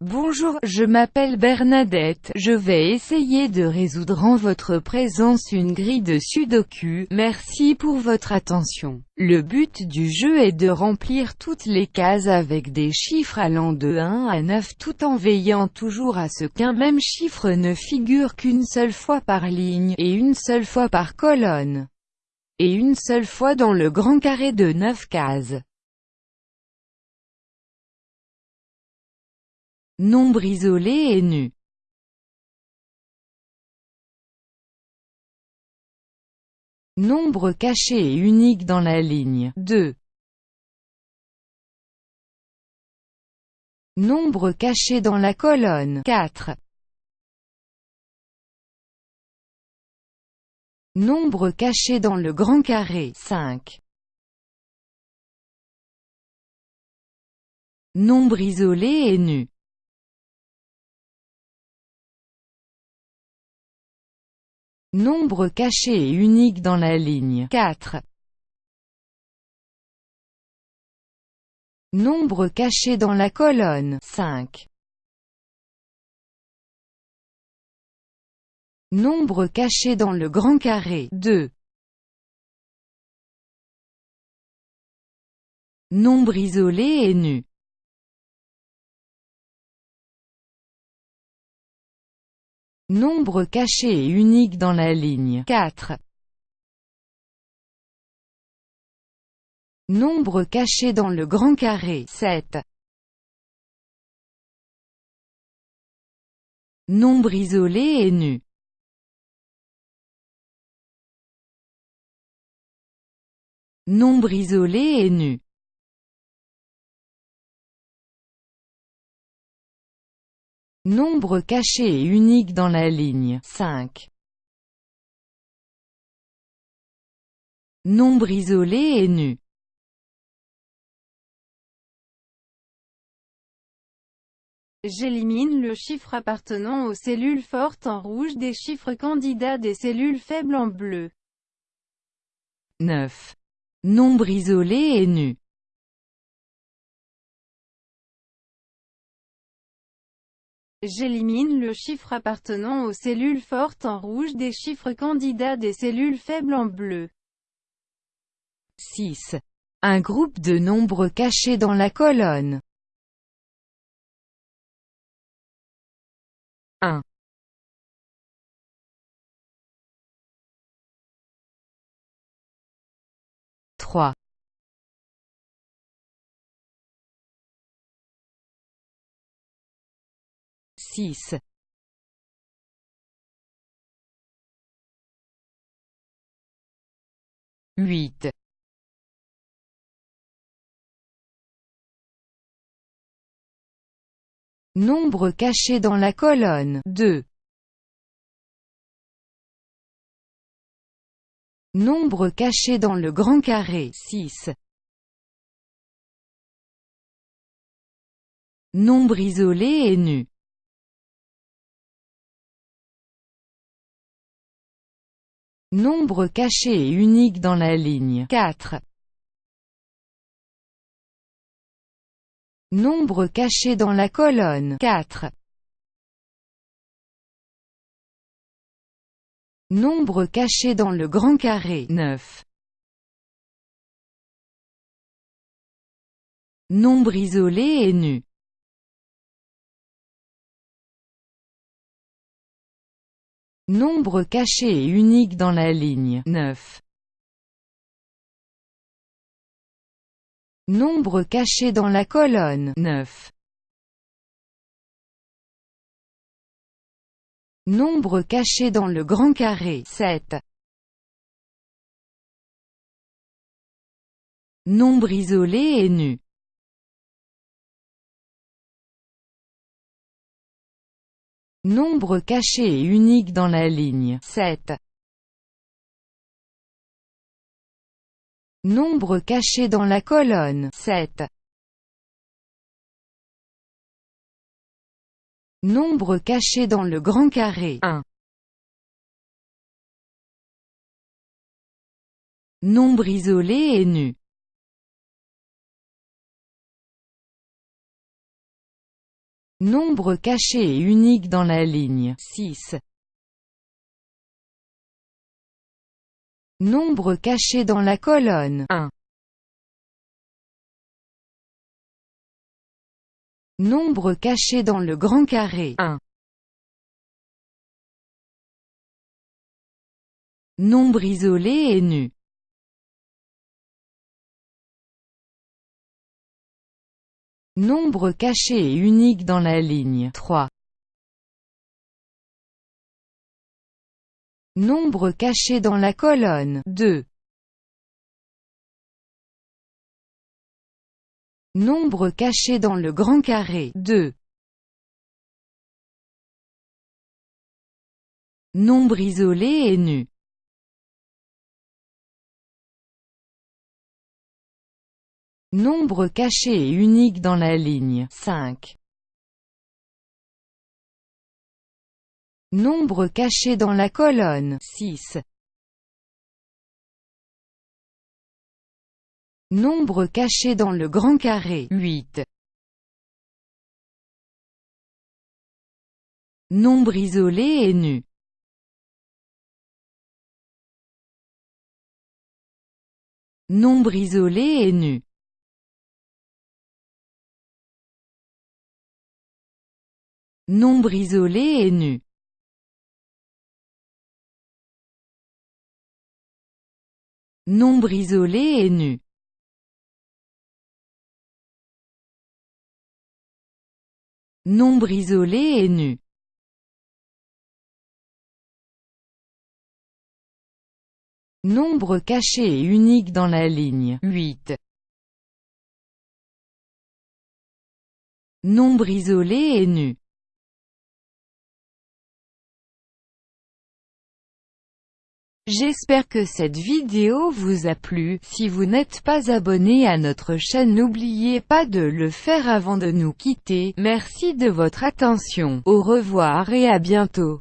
Bonjour, je m'appelle Bernadette, je vais essayer de résoudre en votre présence une grille de sudoku, merci pour votre attention. Le but du jeu est de remplir toutes les cases avec des chiffres allant de 1 à 9 tout en veillant toujours à ce qu'un même chiffre ne figure qu'une seule fois par ligne, et une seule fois par colonne, et une seule fois dans le grand carré de 9 cases. Nombre isolé et nu. Nombre caché et unique dans la ligne 2. Nombre caché dans la colonne 4. Nombre caché dans le grand carré 5. Nombre isolé et nu. Nombre caché et unique dans la ligne 4. Nombre caché dans la colonne 5. Nombre caché dans le grand carré 2. Nombre isolé et nu. Nombre caché et unique dans la ligne 4. Nombre caché dans le grand carré 7. Nombre isolé et nu. Nombre isolé et nu. Nombre caché et unique dans la ligne 5. Nombre isolé et nu. J'élimine le chiffre appartenant aux cellules fortes en rouge des chiffres candidats des cellules faibles en bleu. 9. Nombre isolé et nu. J'élimine le chiffre appartenant aux cellules fortes en rouge des chiffres candidats des cellules faibles en bleu. 6. Un groupe de nombres cachés dans la colonne. 1. 3. 6. 8. 9. Nombre caché dans la colonne 2. Nombre caché dans le grand carré 6. Nombre isolé et nu. Nombre caché et unique dans la ligne 4. Nombre caché dans la colonne 4. Nombre caché dans le grand carré 9. Nombre isolé et nu. Nombre caché et unique dans la ligne 9. Nombre caché dans la colonne 9. Nombre caché dans le grand carré 7. Nombre isolé et nu. Nombre caché et unique dans la ligne 7. Nombre caché dans la colonne 7. Nombre caché dans le grand carré 1. Nombre isolé et nu. Nombre caché et unique dans la ligne 6. Nombre caché dans la colonne 1. Nombre caché dans le grand carré 1. Nombre isolé et nu Nombre caché et unique dans la ligne 3. Nombre caché dans la colonne 2. Nombre caché dans le grand carré 2. Nombre isolé et nu Nombre caché et unique dans la ligne 5. Nombre caché dans la colonne 6. Nombre caché dans le grand carré 8. Nombre isolé et nu Nombre isolé et nu Nombre isolé et nu. Nombre isolé et nu. Nombre isolé et nu. Nombre caché et unique dans la ligne. 8. Nombre isolé et nu J'espère que cette vidéo vous a plu, si vous n'êtes pas abonné à notre chaîne n'oubliez pas de le faire avant de nous quitter, merci de votre attention, au revoir et à bientôt.